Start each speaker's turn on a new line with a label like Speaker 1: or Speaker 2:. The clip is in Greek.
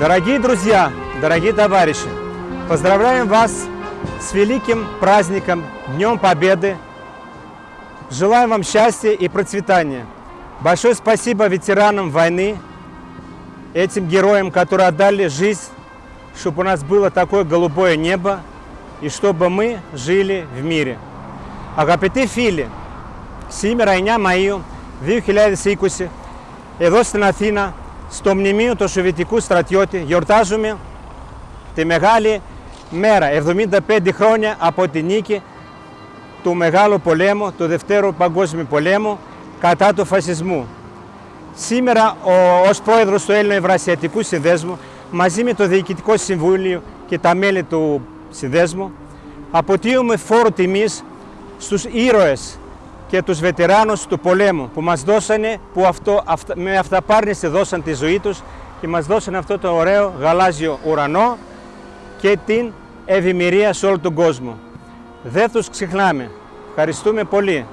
Speaker 1: Дорогие друзья, дорогие товарищи, поздравляем вас с великим праздником, Днем Победы. Желаем вам счастья и процветания. Большое спасибо ветеранам войны, этим героям, которые отдали жизнь, чтобы у нас было такое голубое небо и чтобы мы жили в мире. Агапиты фили, сими райня мою, вихиляви сикуси, эдостина фина, στο μνημείο του Σοβιετικού στρατιώτη, γιορτάζουμε τη μεγάλη μέρα, 75 χρόνια από τη νίκη του Μεγάλου Πολέμου, του Δευτέρου Παγκόσμιου Πολέμου, κατά του φασισμού. Σήμερα, ο, ως πρόεδρος του Έλληνο Ευρασιατικού Συνδέσμου, μαζί με το Διοικητικό Συμβούλιο και τα μέλη του Συνδέσμου, αποτείουμε φόρο τιμής στους ήρωες και τους βετεράνους του πολέμου που μας δώσανε, που αυτό, αυτα, με αυταπάρνηση δώσαν τη ζωή τους και μας δώσαν αυτό το ωραίο γαλάζιο ουρανό και την ευημερία σε όλο τον κόσμο. Δεν τους ξεχνάμε. Ευχαριστούμε πολύ.